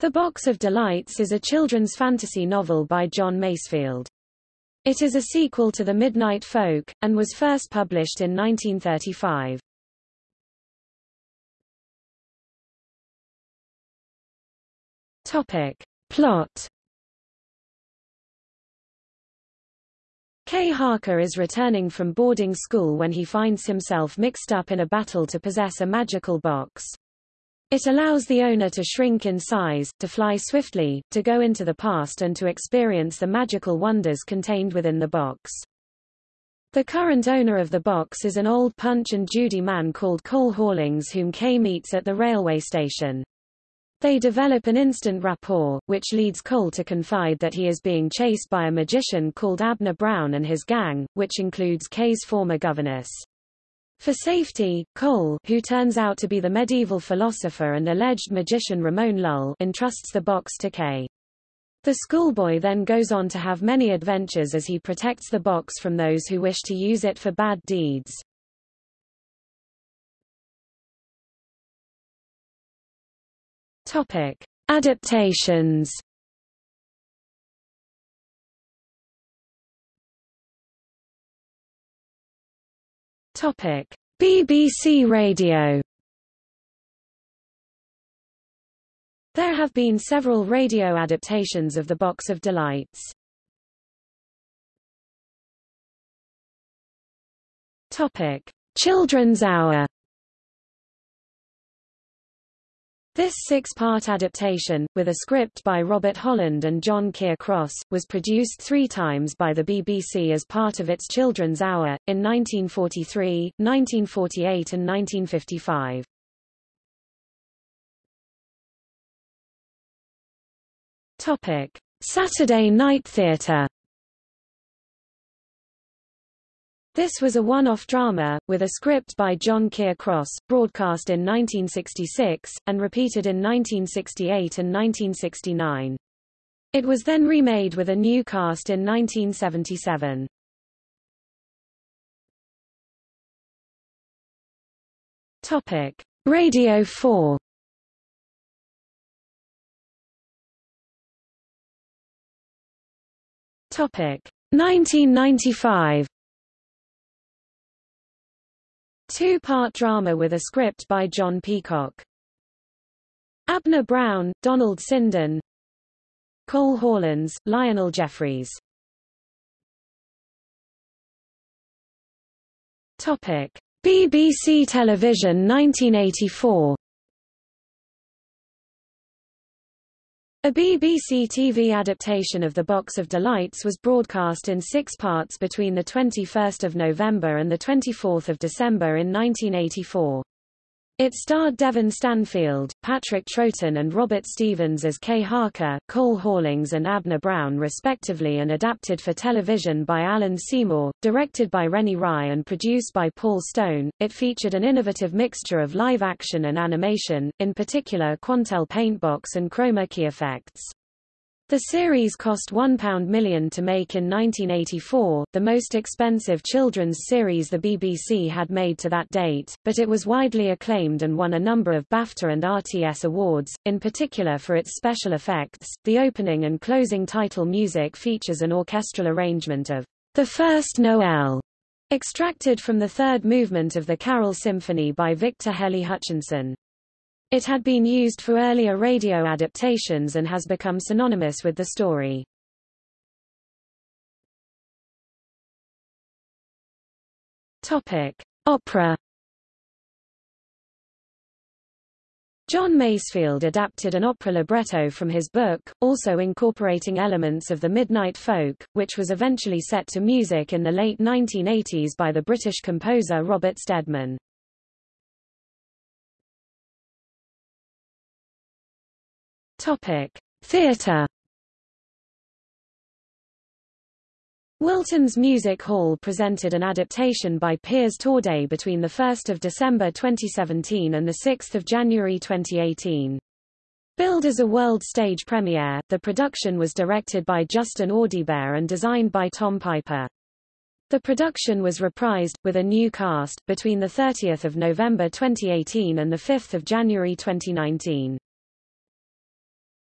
The Box of Delights is a children's fantasy novel by John Masefield. It is a sequel to The Midnight Folk, and was first published in 1935. Topic. Plot Kay Harker is returning from boarding school when he finds himself mixed up in a battle to possess a magical box. It allows the owner to shrink in size, to fly swiftly, to go into the past and to experience the magical wonders contained within the box. The current owner of the box is an old Punch and Judy man called Cole Hawlings whom Kay meets at the railway station. They develop an instant rapport, which leads Cole to confide that he is being chased by a magician called Abner Brown and his gang, which includes Kay's former governess. For safety, Cole, who turns out to be the medieval philosopher and alleged magician Ramon Lull, entrusts the box to Kay. The schoolboy then goes on to have many adventures as he protects the box from those who wish to use it for bad deeds. Topic: Adaptations. Topic: BBC Radio. There have been several radio adaptations of The Box of Delights. Topic: Children's Hour. This six-part adaptation, with a script by Robert Holland and John Keir Cross, was produced three times by the BBC as part of its Children's Hour, in 1943, 1948 and 1955. Topic. Saturday Night Theatre This was a one-off drama, with a script by John Keir Cross, broadcast in 1966, and repeated in 1968 and 1969. It was then remade with a new cast in 1977. Topic. Radio 4 Topic. 1995 Two-part drama with a script by John Peacock. Abner Brown, Donald Sinden Cole Hawlings, Lionel Jeffries Topic. BBC Television 1984 A BBC TV adaptation of The Box of Delights was broadcast in six parts between 21 November and 24 December in 1984. It starred Devin Stanfield, Patrick Troughton and Robert Stephens as Kay Harker, Cole Hawlings and Abner Brown respectively and adapted for television by Alan Seymour, directed by Rennie Rye and produced by Paul Stone. It featured an innovative mixture of live action and animation, in particular Quantel paintbox and chroma key effects. The series cost £1 million to make in 1984, the most expensive children's series the BBC had made to that date, but it was widely acclaimed and won a number of BAFTA and RTS awards, in particular for its special effects. The opening and closing title music features an orchestral arrangement of The First Noel, extracted from the third movement of the Carol Symphony by Victor Hely Hutchinson. It had been used for earlier radio adaptations and has become synonymous with the story. Topic: Opera. John Masefield adapted an opera libretto from his book, also incorporating elements of the Midnight Folk, which was eventually set to music in the late 1980s by the British composer Robert Steadman. Topic: Theatre. Wilton's Music Hall presented an adaptation by Piers Torday between 1 December 2017 and 6 January 2018. Billed as a world stage premiere, the production was directed by Justin Audibert and designed by Tom Piper. The production was reprised, with a new cast, between 30 November 2018 and 5 January 2019.